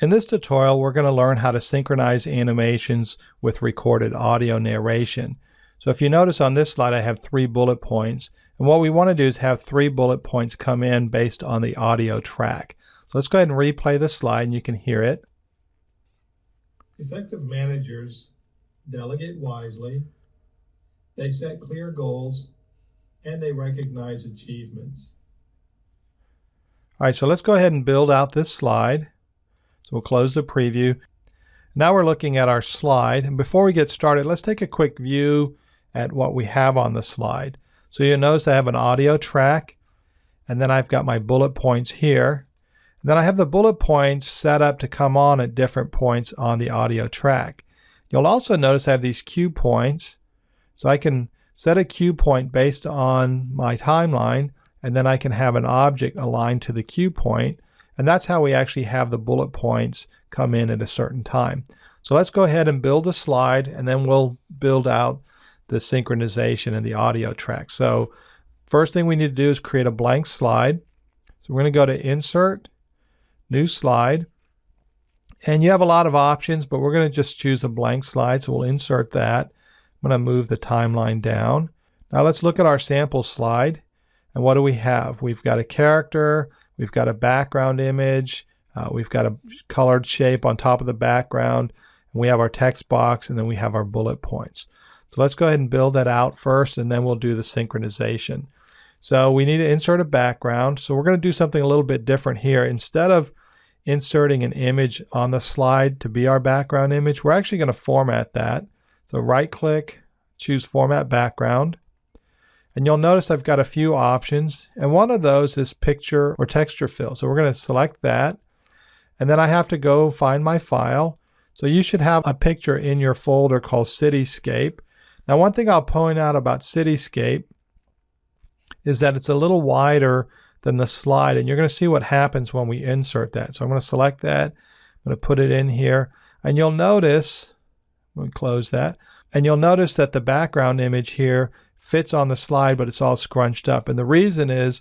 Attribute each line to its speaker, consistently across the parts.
Speaker 1: In this tutorial, we're going to learn how to synchronize animations with recorded audio narration. So if you notice on this slide, I have three bullet points. And what we want to do is have three bullet points come in based on the audio track. So let's go ahead and replay the slide and you can hear it.
Speaker 2: Effective managers delegate wisely, they set clear goals, and they recognize achievements.
Speaker 1: All right, so let's go ahead and build out this slide. So we'll close the preview. Now we're looking at our slide. And before we get started, let's take a quick view at what we have on the slide. So you'll notice I have an audio track, and then I've got my bullet points here. And then I have the bullet points set up to come on at different points on the audio track. You'll also notice I have these cue points. So I can set a cue point based on my timeline, and then I can have an object aligned to the cue point. And that's how we actually have the bullet points come in at a certain time. So let's go ahead and build a slide and then we'll build out the synchronization and the audio track. So first thing we need to do is create a blank slide. So we're going to go to Insert, New Slide. And you have a lot of options, but we're going to just choose a blank slide. So we'll insert that. I'm going to move the timeline down. Now let's look at our sample slide. And what do we have? We've got a character, We've got a background image. Uh, we've got a colored shape on top of the background. And we have our text box and then we have our bullet points. So let's go ahead and build that out first and then we'll do the synchronization. So we need to insert a background. So we're going to do something a little bit different here. Instead of inserting an image on the slide to be our background image, we're actually going to format that. So right click, choose format background. And you'll notice I've got a few options. And one of those is picture or texture fill. So we're going to select that. And then I have to go find my file. So you should have a picture in your folder called Cityscape. Now one thing I'll point out about Cityscape is that it's a little wider than the slide. And you're going to see what happens when we insert that. So I'm going to select that. I'm going to put it in here. And you'll notice, me close that. And you'll notice that the background image here fits on the slide, but it's all scrunched up. And the reason is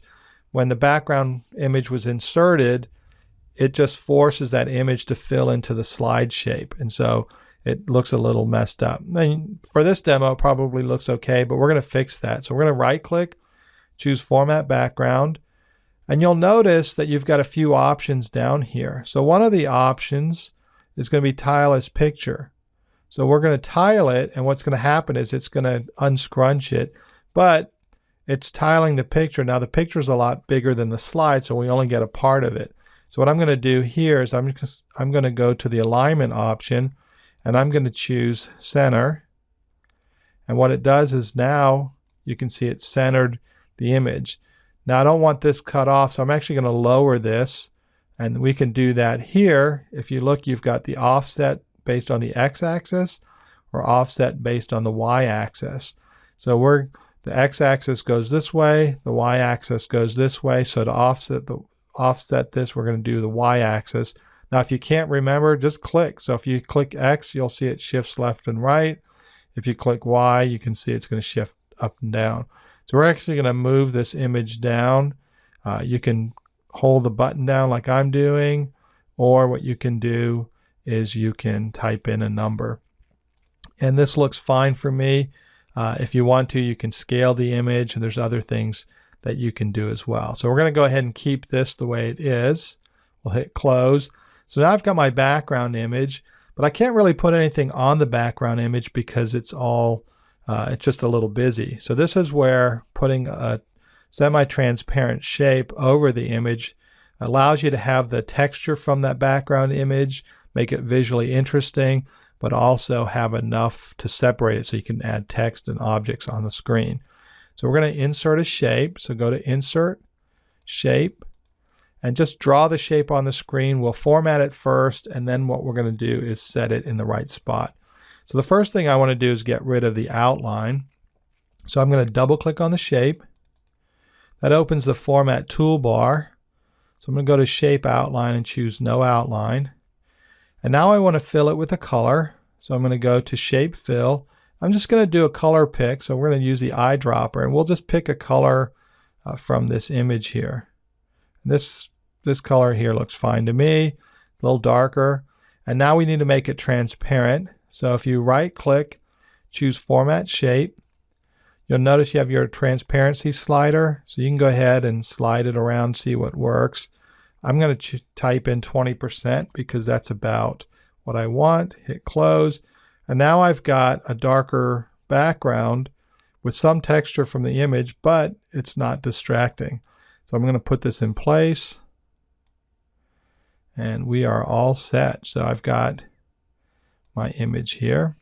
Speaker 1: when the background image was inserted, it just forces that image to fill into the slide shape. And so it looks a little messed up. And for this demo, it probably looks okay, but we're going to fix that. So we're going to right click, choose format background, and you'll notice that you've got a few options down here. So one of the options is going to be tile as picture. So we're going to tile it, and what's going to happen is it's going to unscrunch it, but it's tiling the picture. Now the picture is a lot bigger than the slide, so we only get a part of it. So what I'm going to do here is I'm, just, I'm going to go to the alignment option, and I'm going to choose center. And what it does is now you can see it centered the image. Now I don't want this cut off, so I'm actually going to lower this. And we can do that here. If you look, you've got the offset based on the x-axis or offset based on the y-axis. So we're the x-axis goes this way, the y-axis goes this way. So to offset the offset this, we're going to do the y-axis. Now, if you can't remember, just click. So if you click X, you'll see it shifts left and right. If you click Y, you can see it's going to shift up and down. So we're actually going to move this image down. Uh, you can hold the button down like I'm doing, or what you can do is you can type in a number. And this looks fine for me. Uh, if you want to, you can scale the image and there's other things that you can do as well. So we're going to go ahead and keep this the way it is. We'll hit close. So now I've got my background image, but I can't really put anything on the background image because it's all, uh, it's just a little busy. So this is where putting a semi-transparent shape over the image allows you to have the texture from that background image make it visually interesting, but also have enough to separate it so you can add text and objects on the screen. So we're going to insert a shape. So go to Insert, Shape, and just draw the shape on the screen. We'll format it first, and then what we're going to do is set it in the right spot. So the first thing I want to do is get rid of the outline. So I'm going to double click on the shape. That opens the Format toolbar. So I'm going to go to Shape Outline and choose No Outline. And now I want to fill it with a color. So I'm going to go to Shape Fill. I'm just going to do a color pick. So we're going to use the eyedropper and we'll just pick a color uh, from this image here. This, this color here looks fine to me. a little darker. And now we need to make it transparent. So if you right click, choose Format Shape, you'll notice you have your transparency slider. So you can go ahead and slide it around, see what works. I'm going to type in 20% because that's about what I want. Hit close. And now I've got a darker background with some texture from the image, but it's not distracting. So I'm going to put this in place and we are all set. So I've got my image here.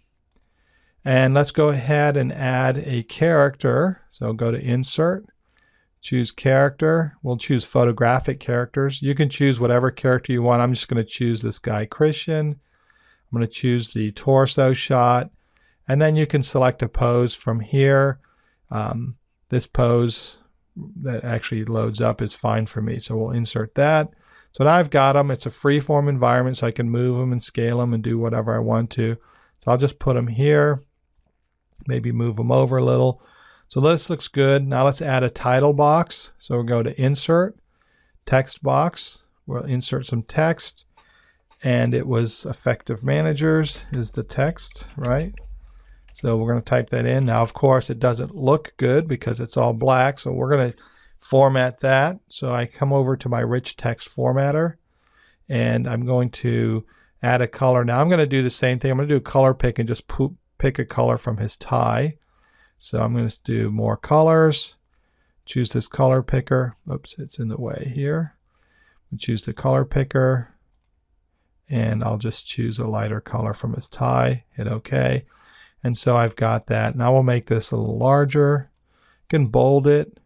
Speaker 1: And let's go ahead and add a character. So go to Insert, choose Character. We'll choose photographic characters. You can choose whatever character you want. I'm just going to choose this guy, Christian. I'm going to choose the torso shot. And then you can select a pose from here. Um, this pose that actually loads up is fine for me. So we'll insert that. So now I've got them. It's a free-form environment, so I can move them and scale them and do whatever I want to. So I'll just put them here, maybe move them over a little. So this looks good. Now let's add a title box. So we'll go to Insert, Text Box. We'll insert some text. And it was Effective Managers is the text, right? So we're going to type that in. Now, of course, it doesn't look good because it's all black. So we're going to format that. So I come over to my rich text formatter and I'm going to add a color. Now I'm going to do the same thing. I'm going to do a color pick and just pick a color from his tie. So I'm going to do more colors. Choose this color picker. Oops, it's in the way here. choose the color picker and I'll just choose a lighter color from his tie. Hit OK. And so I've got that. Now we'll make this a little larger. can bold it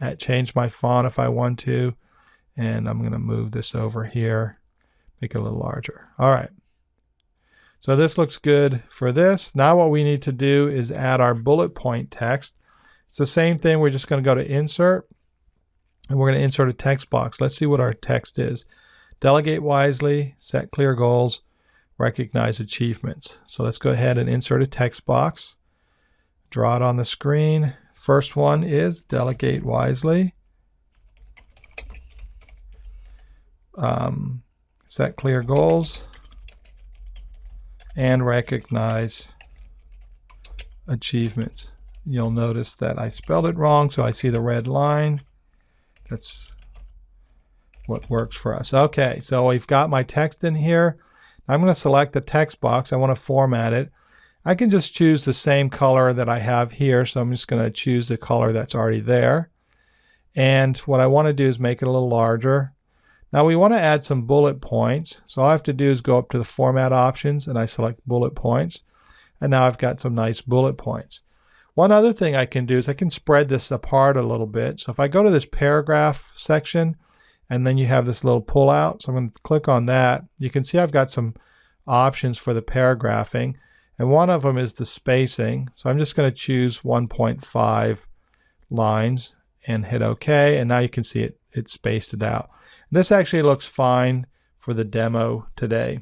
Speaker 1: at change my font if I want to. And I'm going to move this over here, make it a little larger. All right. So this looks good for this. Now what we need to do is add our bullet point text. It's the same thing. We're just going to go to Insert, and we're going to insert a text box. Let's see what our text is. Delegate wisely, set clear goals, recognize achievements. So let's go ahead and insert a text box. Draw it on the screen. First one is delegate wisely. Um, set clear goals and recognize achievements. You'll notice that I spelled it wrong, so I see the red line. That's what works for us. Okay, so we've got my text in here. I'm going to select the text box. I want to format it. I can just choose the same color that I have here. So I'm just going to choose the color that's already there. And what I want to do is make it a little larger. Now we want to add some bullet points. So all I have to do is go up to the format options and I select bullet points. And now I've got some nice bullet points. One other thing I can do is I can spread this apart a little bit. So if I go to this paragraph section and then you have this little pull out. So I'm going to click on that. You can see I've got some options for the paragraphing. And one of them is the spacing. So I'm just going to choose 1.5 lines and hit OK. And now you can see it, it spaced it out. This actually looks fine for the demo today.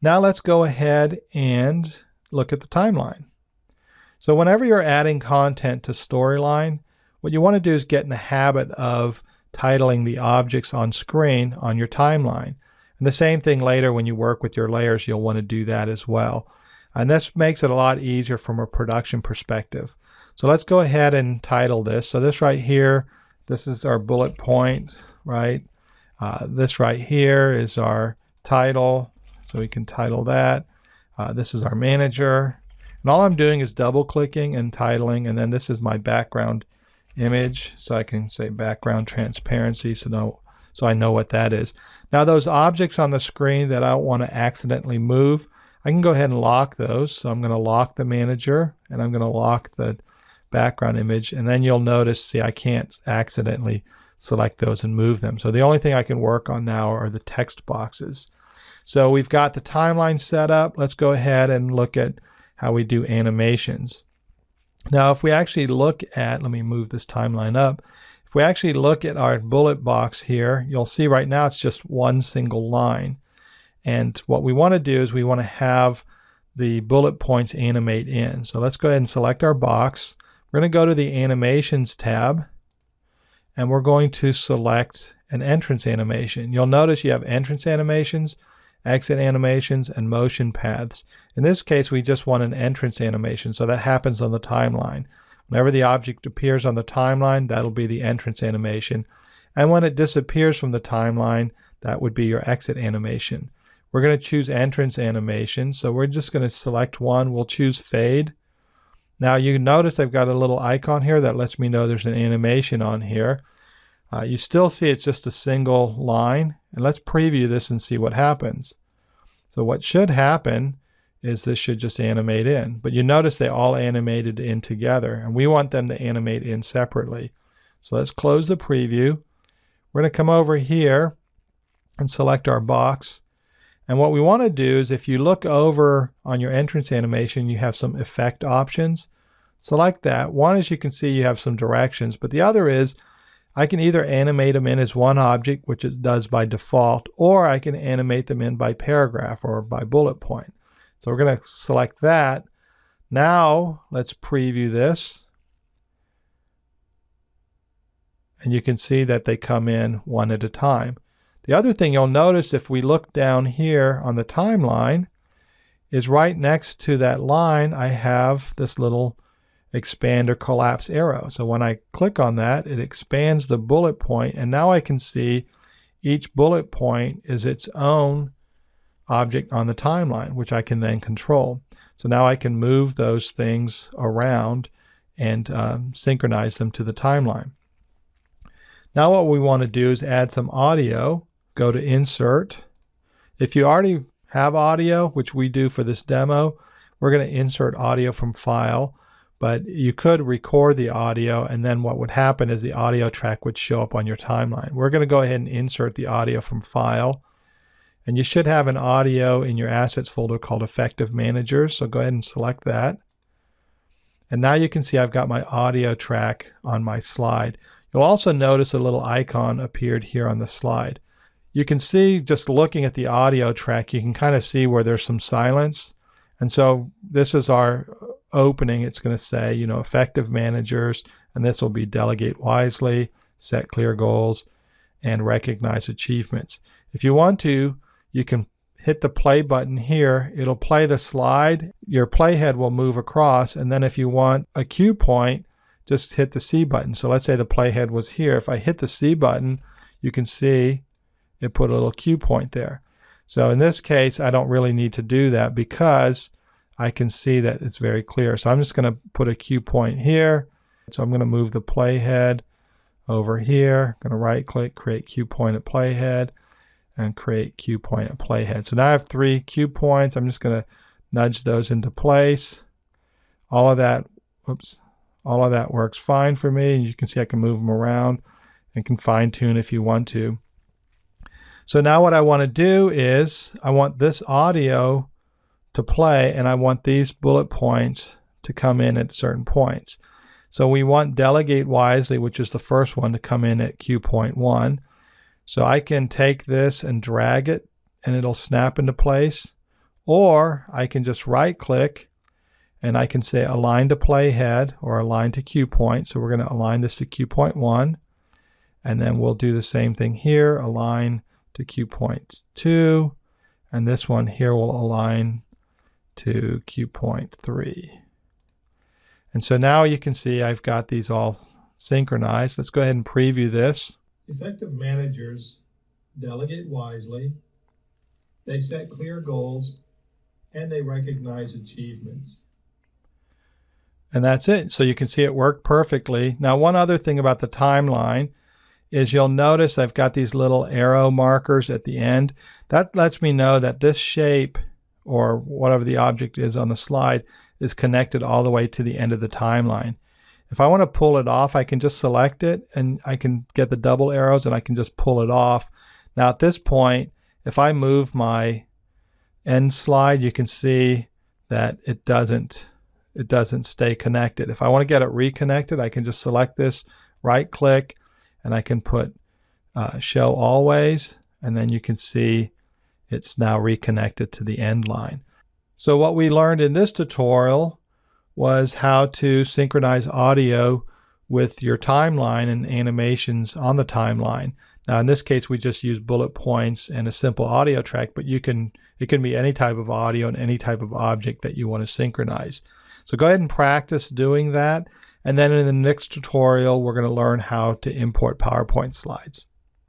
Speaker 1: Now let's go ahead and look at the timeline. So whenever you're adding content to Storyline, what you want to do is get in the habit of titling the objects on screen on your timeline. And the same thing later when you work with your layers, you'll want to do that as well. And this makes it a lot easier from a production perspective. So let's go ahead and title this. So this right here, this is our bullet point, right? Uh, this right here is our title. So we can title that. Uh, this is our manager. And all I'm doing is double clicking and titling. And then this is my background image. So I can say background transparency. So no, so I know what that is. Now those objects on the screen that I don't want to accidentally move, I can go ahead and lock those. So I'm going to lock the manager and I'm going to lock the background image. And then you'll notice, see, I can't accidentally select those and move them. So the only thing I can work on now are the text boxes. So we've got the timeline set up. Let's go ahead and look at how we do animations. Now, if we actually look at, let me move this timeline up. If we actually look at our bullet box here, you'll see right now it's just one single line. And what we want to do is we want to have the bullet points animate in. So let's go ahead and select our box. We're going to go to the animations tab and we're going to select an entrance animation. You'll notice you have entrance animations, exit animations, and motion paths. In this case, we just want an entrance animation, so that happens on the timeline. Whenever the object appears on the timeline, that'll be the entrance animation. And when it disappears from the timeline, that would be your exit animation. We're going to choose entrance animation, so we're just going to select one. We'll choose fade. Now you notice I've got a little icon here that lets me know there's an animation on here. Uh, you still see it's just a single line. And let's preview this and see what happens. So what should happen is this should just animate in. But you notice they all animated in together. And we want them to animate in separately. So let's close the preview. We're going to come over here and select our box. And what we want to do is if you look over on your entrance animation, you have some effect options. Select that. One as you can see you have some directions, but the other is I can either animate them in as one object, which it does by default, or I can animate them in by paragraph or by bullet point. So we're going to select that. Now let's preview this. And you can see that they come in one at a time. The other thing you'll notice if we look down here on the timeline is right next to that line I have this little expand or collapse arrow. So when I click on that, it expands the bullet point, and now I can see each bullet point is its own object on the timeline, which I can then control. So now I can move those things around and um, synchronize them to the timeline. Now what we want to do is add some audio go to Insert. If you already have audio, which we do for this demo, we're going to insert audio from File, but you could record the audio and then what would happen is the audio track would show up on your timeline. We're going to go ahead and insert the audio from File. And you should have an audio in your assets folder called Effective Manager, So go ahead and select that. And now you can see I've got my audio track on my slide. You'll also notice a little icon appeared here on the slide you can see just looking at the audio track, you can kind of see where there's some silence. And so this is our uh, opening. It's going to say, you know, effective managers, and this will be delegate wisely, set clear goals, and recognize achievements. If you want to, you can hit the play button here. It'll play the slide. Your playhead will move across. And then if you want a cue point, just hit the C button. So let's say the playhead was here. If I hit the C button, you can see it put a little cue point there. So in this case, I don't really need to do that because I can see that it's very clear. So I'm just going to put a cue point here. So I'm going to move the playhead over here. I'm going to right click, create cue point at playhead and create cue point at playhead. So now I have three cue points. I'm just going to nudge those into place. All of that, whoops, all of that works fine for me. And you can see I can move them around and can fine tune if you want to. So now what I want to do is I want this audio to play and I want these bullet points to come in at certain points. So we want delegate wisely, which is the first one to come in at cue point one. So I can take this and drag it and it'll snap into place. Or I can just right click and I can say align to playhead or align to cue point. So we're going to align this to cue point one. And then we'll do the same thing here, align to cue point 2, and this one here will align to cue point 3. And so now you can see I've got these all synchronized. Let's go ahead and preview this.
Speaker 2: Effective managers delegate wisely, they set clear goals, and they recognize achievements.
Speaker 1: And that's it. So you can see it worked perfectly. Now, one other thing about the timeline is you'll notice I've got these little arrow markers at the end. That lets me know that this shape or whatever the object is on the slide is connected all the way to the end of the timeline. If I want to pull it off, I can just select it and I can get the double arrows and I can just pull it off. Now at this point, if I move my end slide, you can see that it doesn't it doesn't stay connected. If I want to get it reconnected, I can just select this, right click, and I can put uh, show always, and then you can see it's now reconnected to the end line. So what we learned in this tutorial was how to synchronize audio with your timeline and animations on the timeline. Now in this case we just use bullet points and a simple audio track, but you can it can be any type of audio and any type of object that you want to synchronize. So go ahead and practice doing that. And then in the next tutorial, we're going to learn how to import PowerPoint slides.